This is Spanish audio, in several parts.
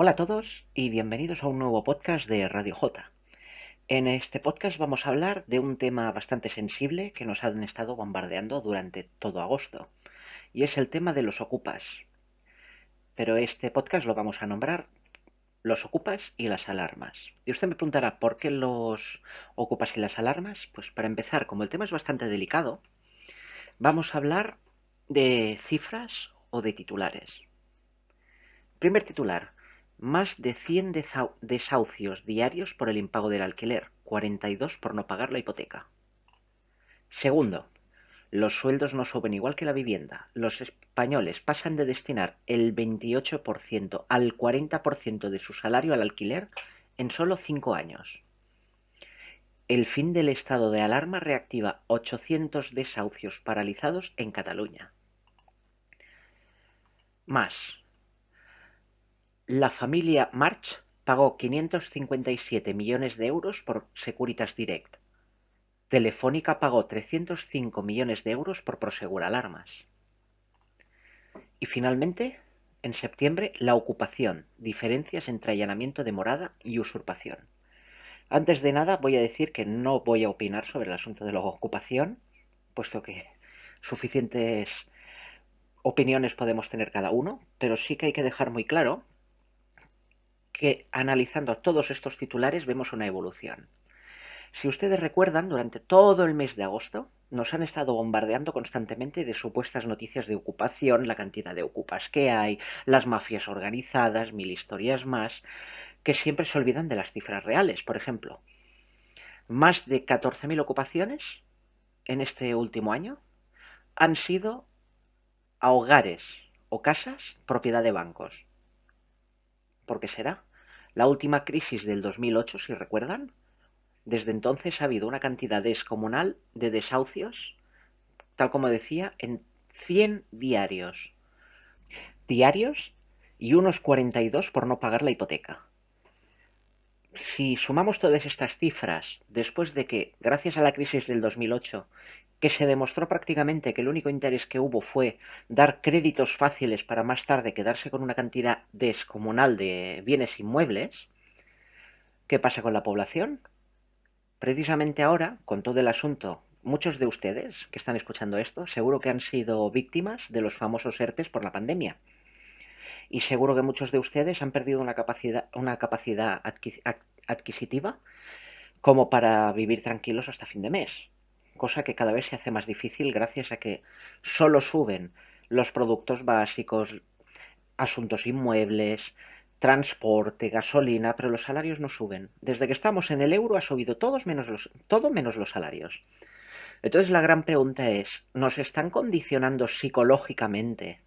Hola a todos y bienvenidos a un nuevo podcast de Radio J. En este podcast vamos a hablar de un tema bastante sensible que nos han estado bombardeando durante todo agosto, y es el tema de los ocupas. Pero este podcast lo vamos a nombrar los ocupas y las alarmas. Y usted me preguntará, ¿por qué los ocupas y las alarmas? Pues para empezar, como el tema es bastante delicado, vamos a hablar de cifras o de titulares. Primer titular, más de 100 desahucios diarios por el impago del alquiler, 42 por no pagar la hipoteca. Segundo, los sueldos no suben igual que la vivienda. Los españoles pasan de destinar el 28% al 40% de su salario al alquiler en solo 5 años. El fin del estado de alarma reactiva 800 desahucios paralizados en Cataluña. Más, la familia March pagó 557 millones de euros por Securitas Direct. Telefónica pagó 305 millones de euros por Prosegur Alarmas. Y finalmente, en septiembre, la ocupación, diferencias entre allanamiento de morada y usurpación. Antes de nada, voy a decir que no voy a opinar sobre el asunto de la ocupación, puesto que suficientes opiniones podemos tener cada uno, pero sí que hay que dejar muy claro que analizando todos estos titulares vemos una evolución. Si ustedes recuerdan, durante todo el mes de agosto nos han estado bombardeando constantemente de supuestas noticias de ocupación, la cantidad de ocupas que hay, las mafias organizadas, mil historias más, que siempre se olvidan de las cifras reales. Por ejemplo, más de 14.000 ocupaciones en este último año han sido a hogares o casas propiedad de bancos. ¿Por qué será? La última crisis del 2008, si recuerdan, desde entonces ha habido una cantidad descomunal de desahucios, tal como decía, en 100 diarios. Diarios y unos 42 por no pagar la hipoteca. Si sumamos todas estas cifras, después de que, gracias a la crisis del 2008, que se demostró prácticamente que el único interés que hubo fue dar créditos fáciles para más tarde quedarse con una cantidad descomunal de bienes inmuebles, ¿qué pasa con la población? Precisamente ahora, con todo el asunto, muchos de ustedes que están escuchando esto seguro que han sido víctimas de los famosos ERTES por la pandemia. Y seguro que muchos de ustedes han perdido una capacidad, una capacidad adquisitiva como para vivir tranquilos hasta fin de mes cosa que cada vez se hace más difícil gracias a que solo suben los productos básicos, asuntos inmuebles, transporte, gasolina, pero los salarios no suben. Desde que estamos en el euro ha subido todos menos los, todo menos los salarios. Entonces la gran pregunta es, ¿nos están condicionando psicológicamente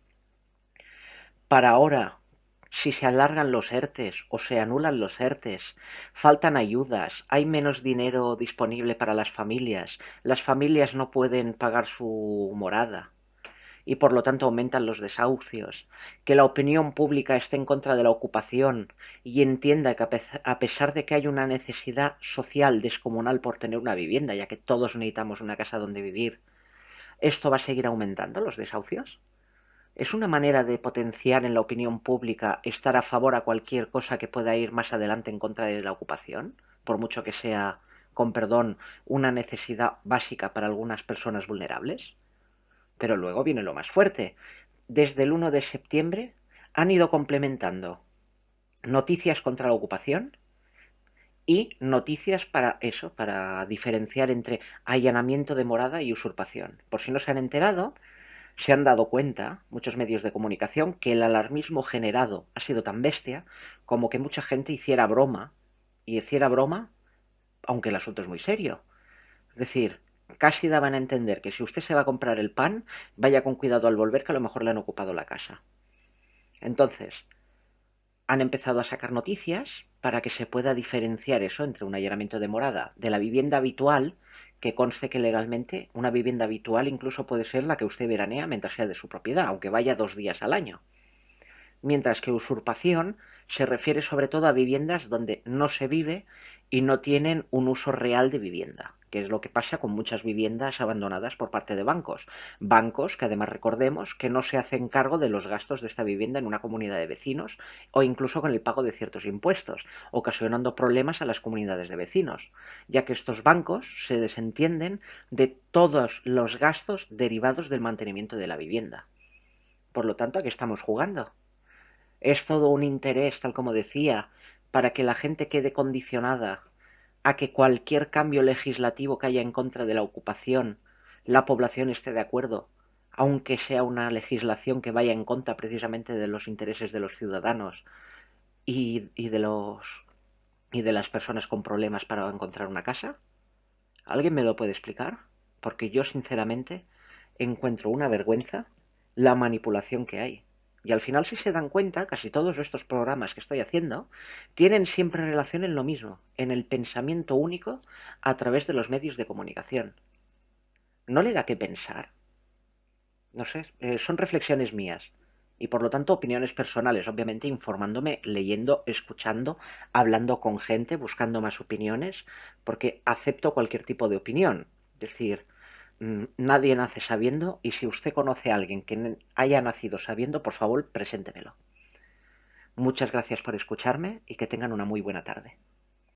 para ahora si se alargan los ERTES o se anulan los ERTES, faltan ayudas, hay menos dinero disponible para las familias, las familias no pueden pagar su morada y por lo tanto aumentan los desahucios, que la opinión pública esté en contra de la ocupación y entienda que a pesar de que hay una necesidad social descomunal por tener una vivienda, ya que todos necesitamos una casa donde vivir, ¿esto va a seguir aumentando los desahucios? ¿Es una manera de potenciar en la opinión pública estar a favor a cualquier cosa que pueda ir más adelante en contra de la ocupación? Por mucho que sea, con perdón, una necesidad básica para algunas personas vulnerables. Pero luego viene lo más fuerte. Desde el 1 de septiembre han ido complementando noticias contra la ocupación y noticias para eso, para diferenciar entre allanamiento de morada y usurpación. Por si no se han enterado, se han dado cuenta, muchos medios de comunicación, que el alarmismo generado ha sido tan bestia como que mucha gente hiciera broma, y hiciera broma, aunque el asunto es muy serio. Es decir, casi daban a entender que si usted se va a comprar el pan, vaya con cuidado al volver, que a lo mejor le han ocupado la casa. Entonces, han empezado a sacar noticias para que se pueda diferenciar eso entre un allanamiento de morada de la vivienda habitual, que conste que legalmente una vivienda habitual incluso puede ser la que usted veranea mientras sea de su propiedad, aunque vaya dos días al año. Mientras que usurpación se refiere sobre todo a viviendas donde no se vive y no tienen un uso real de vivienda, que es lo que pasa con muchas viviendas abandonadas por parte de bancos. Bancos que además recordemos que no se hacen cargo de los gastos de esta vivienda en una comunidad de vecinos o incluso con el pago de ciertos impuestos, ocasionando problemas a las comunidades de vecinos, ya que estos bancos se desentienden de todos los gastos derivados del mantenimiento de la vivienda. Por lo tanto, ¿a qué estamos jugando? Es todo un interés, tal como decía, para que la gente quede condicionada a que cualquier cambio legislativo que haya en contra de la ocupación, la población esté de acuerdo, aunque sea una legislación que vaya en contra precisamente de los intereses de los ciudadanos y, de los y de las personas con problemas para encontrar una casa? ¿Alguien me lo puede explicar? Porque yo sinceramente encuentro una vergüenza la manipulación que hay. Y al final, si se dan cuenta, casi todos estos programas que estoy haciendo tienen siempre relación en lo mismo, en el pensamiento único a través de los medios de comunicación. ¿No le da que pensar? No sé, eh, son reflexiones mías y por lo tanto opiniones personales, obviamente informándome, leyendo, escuchando, hablando con gente, buscando más opiniones, porque acepto cualquier tipo de opinión. Es decir, nadie nace sabiendo y si usted conoce a alguien que haya nacido sabiendo, por favor, preséntemelo. Muchas gracias por escucharme y que tengan una muy buena tarde.